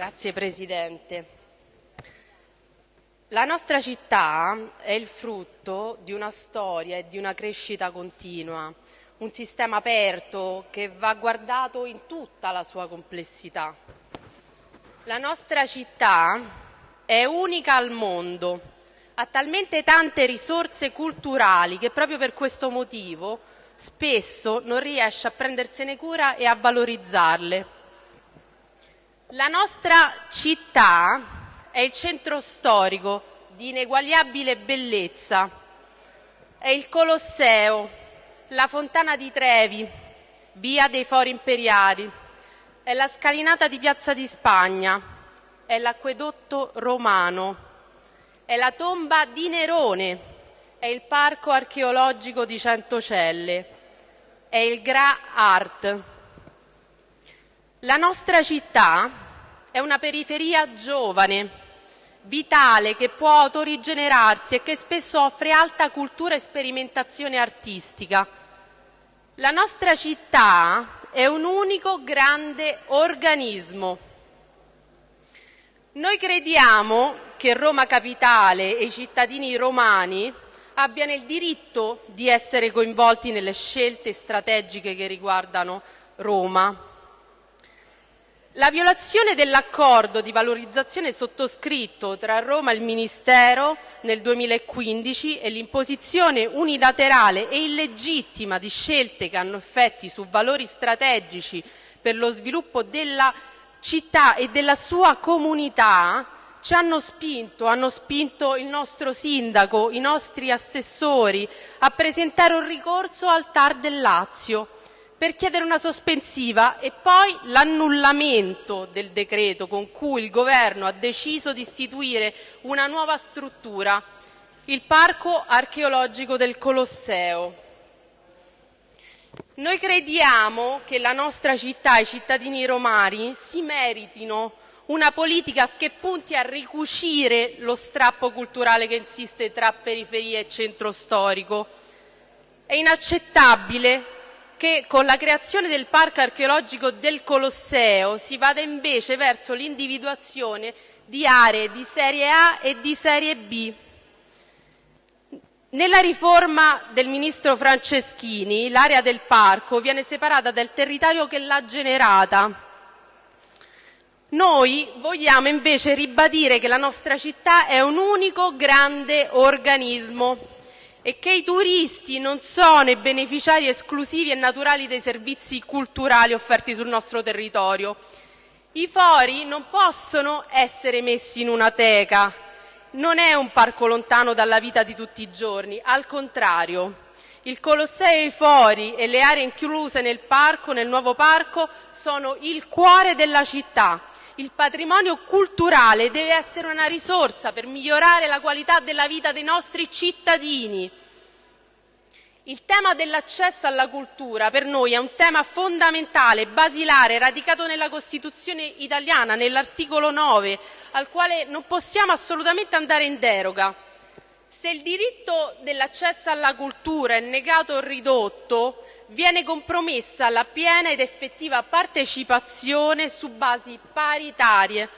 Grazie Presidente. La nostra città è il frutto di una storia e di una crescita continua, un sistema aperto che va guardato in tutta la sua complessità. La nostra città è unica al mondo, ha talmente tante risorse culturali che proprio per questo motivo spesso non riesce a prendersene cura e a valorizzarle. La nostra città è il centro storico di ineguagliabile bellezza, è il Colosseo, la Fontana di Trevi, via dei Fori Imperiali, è la scalinata di Piazza di Spagna, è l'acquedotto romano, è la tomba di Nerone, è il parco archeologico di Centocelle, è il Gra Art. La nostra città è una periferia giovane, vitale, che può autorigenerarsi e che spesso offre alta cultura e sperimentazione artistica. La nostra città è un unico grande organismo. Noi crediamo che Roma Capitale e i cittadini romani abbiano il diritto di essere coinvolti nelle scelte strategiche che riguardano Roma la violazione dell'accordo di valorizzazione sottoscritto tra Roma e il Ministero nel 2015 e l'imposizione unilaterale e illegittima di scelte che hanno effetti su valori strategici per lo sviluppo della città e della sua comunità ci hanno spinto, hanno spinto il nostro sindaco, i nostri assessori a presentare un ricorso al TAR del Lazio per chiedere una sospensiva e poi l'annullamento del decreto con cui il Governo ha deciso di istituire una nuova struttura, il Parco archeologico del Colosseo. Noi crediamo che la nostra città e i cittadini romani si meritino una politica che punti a ricucire lo strappo culturale che insiste tra periferia e centro storico. È inaccettabile che con la creazione del parco archeologico del Colosseo si vada invece verso l'individuazione di aree di serie A e di serie B. Nella riforma del ministro Franceschini l'area del parco viene separata dal territorio che l'ha generata. Noi vogliamo invece ribadire che la nostra città è un unico grande organismo e che i turisti non sono i beneficiari esclusivi e naturali dei servizi culturali offerti sul nostro territorio. I fori non possono essere messi in una teca, non è un parco lontano dalla vita di tutti i giorni, al contrario. Il Colosseo e i fori e le aree incluse nel parco, nel nuovo parco, sono il cuore della città il patrimonio culturale deve essere una risorsa per migliorare la qualità della vita dei nostri cittadini. Il tema dell'accesso alla cultura per noi è un tema fondamentale, basilare, radicato nella Costituzione italiana, nell'articolo 9, al quale non possiamo assolutamente andare in deroga. Se il diritto dell'accesso alla cultura è negato o ridotto, viene compromessa la piena ed effettiva partecipazione su basi paritarie.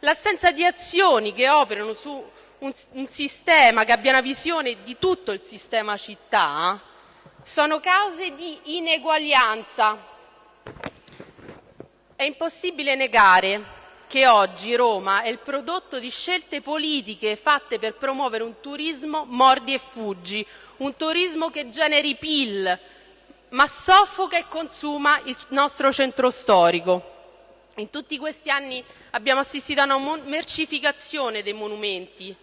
L'assenza di azioni che operano su un, un, sistema che abbia una visione di tutto il sistema città sono cause di ineguaglianza. È impossibile negare che oggi Roma è il prodotto di scelte politiche fatte per promuovere un turismo mordi e fuggi, un turismo che generi PIL, ma soffoca e consuma il nostro centro storico. In tutti questi anni abbiamo assistito a una mercificazione dei monumenti.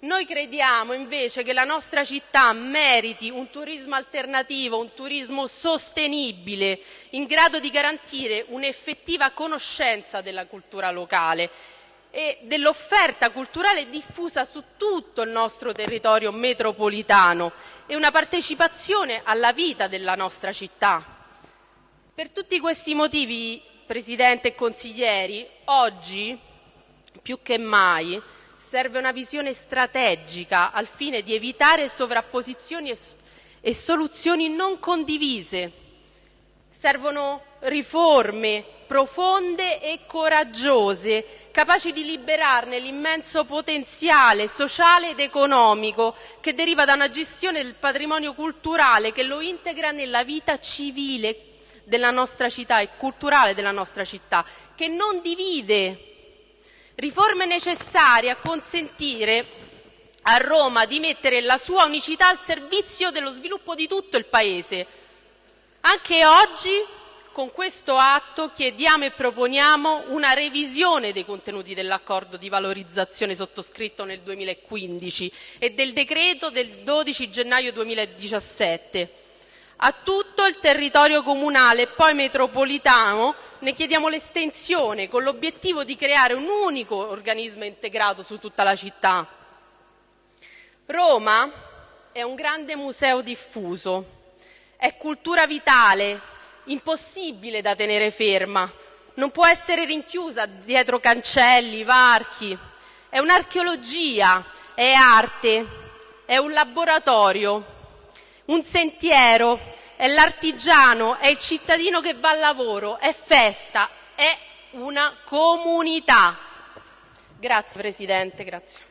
Noi crediamo invece che la nostra città meriti un turismo alternativo, un turismo sostenibile, in grado di garantire un'effettiva conoscenza della cultura locale e dell'offerta culturale diffusa su tutto il nostro territorio metropolitano e una partecipazione alla vita della nostra città. Per tutti questi motivi, Presidente e consiglieri, oggi più che mai serve una visione strategica al fine di evitare sovrapposizioni e, soluzioni non condivise. Servono riforme profonde e coraggiose, capaci di liberarne l'immenso potenziale sociale ed economico che deriva da una gestione del patrimonio culturale che lo integra nella vita civile e culturale della nostra città, che non divide. Riforme necessarie a consentire a Roma di mettere la sua unicità al servizio dello sviluppo di tutto il Paese. Anche oggi con questo atto chiediamo e proponiamo una revisione dei contenuti dell'accordo di valorizzazione sottoscritto nel 2015 e del decreto del 12 gennaio 2017. A tutto il territorio comunale e poi metropolitano ne chiediamo l'estensione con l'obiettivo di creare un unico organismo integrato su tutta la città. Roma è un grande museo diffuso, è cultura vitale, impossibile da tenere ferma, non può essere rinchiusa dietro cancelli, varchi. È un'archeologia, è arte, è un laboratorio, un sentiero, è l'artigiano, è il cittadino che va al lavoro, è festa, è una comunità. Grazie Presidente, grazie.